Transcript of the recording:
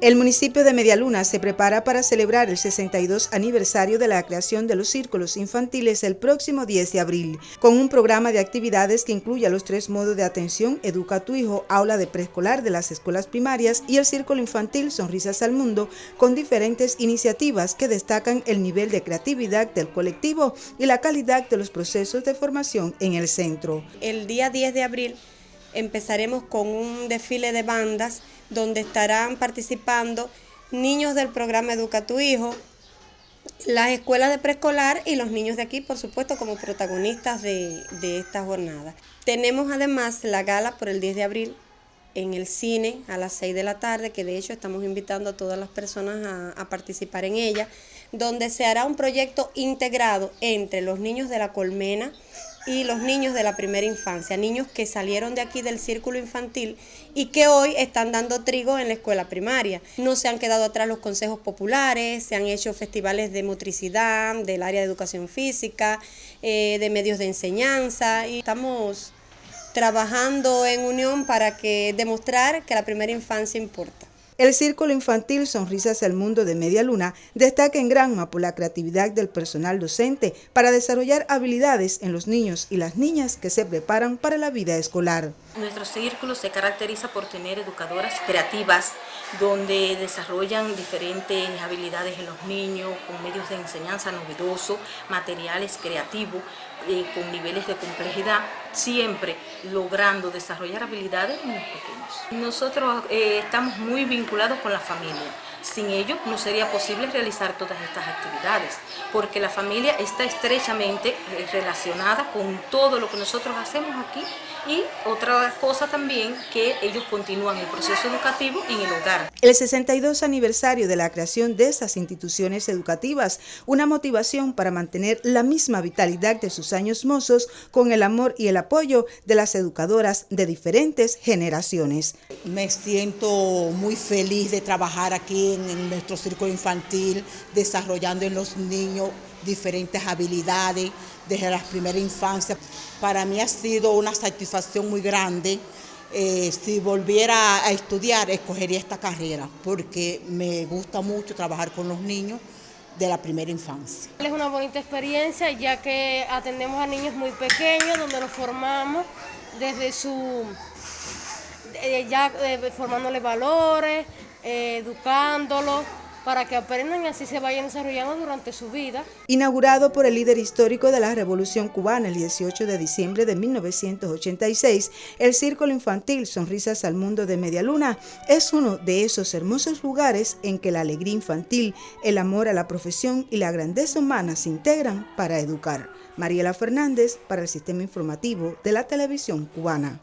El municipio de Medialuna se prepara para celebrar el 62 aniversario de la creación de los círculos infantiles el próximo 10 de abril, con un programa de actividades que incluye los tres modos de atención Educa a tu hijo, aula de preescolar de las escuelas primarias y el círculo infantil Sonrisas al Mundo, con diferentes iniciativas que destacan el nivel de creatividad del colectivo y la calidad de los procesos de formación en el centro. El día 10 de abril empezaremos con un desfile de bandas donde estarán participando niños del programa Educa tu Hijo, las escuelas de preescolar y los niños de aquí, por supuesto, como protagonistas de, esta jornada. Tenemos además la gala por el 10 de abril en el cine a las 6 de la tarde, que de hecho estamos invitando a todas las personas a, a participar en ella, donde se hará un proyecto integrado entre los niños de la colmena, y los niños de la primera infancia, niños que salieron de aquí del círculo infantil y que hoy están dando trigo en la escuela primaria. No se han quedado atrás los consejos populares, se han hecho festivales de motricidad, del área de educación física, eh, de medios de enseñanza y estamos trabajando en unión para que demostrar que la primera infancia importa. El Círculo Infantil Sonrisas al Mundo de Media Luna destaca en Granma por la creatividad del personal docente para desarrollar habilidades en los niños y las niñas que se preparan para la vida escolar. Nuestro círculo se caracteriza por tener educadoras creativas donde desarrollan diferentes habilidades en los niños con medios de enseñanza novedosos, materiales creativos, eh, con niveles de complejidad, siempre logrando desarrollar habilidades en los pequeños. Nosotros eh, estamos muy vinculados con la familia. Sin ello no sería posible realizar todas estas actividades, porque la familia está estrechamente eh, relacionada con todo lo que nosotros hacemos aquí y otra cosa también que ellos continúan el proceso educativo en el hogar. El 62 aniversario de la creación de estas instituciones educativas, una motivación para mantener la misma vitalidad de sus años mozos con el amor y el apoyo de las educadoras de diferentes generaciones. Me siento muy feliz de trabajar aquí en, en nuestro círculo infantil, desarrollando en los niños diferentes habilidades desde la primera infancia. Para mí ha sido una satisfacción muy grande. Eh, si volviera a estudiar, escogería esta carrera porque me gusta mucho trabajar con los niños de la primera infancia. Es una bonita experiencia ya que atendemos a niños muy pequeños donde los formamos desde su, eh, ya eh, formándole valores, educándolos para que aprendan y así se vayan desarrollando durante su vida. Inaugurado por el líder histórico de la Revolución Cubana el 18 de diciembre de 1986, el Círculo Infantil Sonrisas al Mundo de Medialuna es uno de esos hermosos lugares en que la alegría infantil, el amor a la profesión y la grandeza humana se integran para educar. Mariela Fernández para el Sistema Informativo de la Televisión Cubana.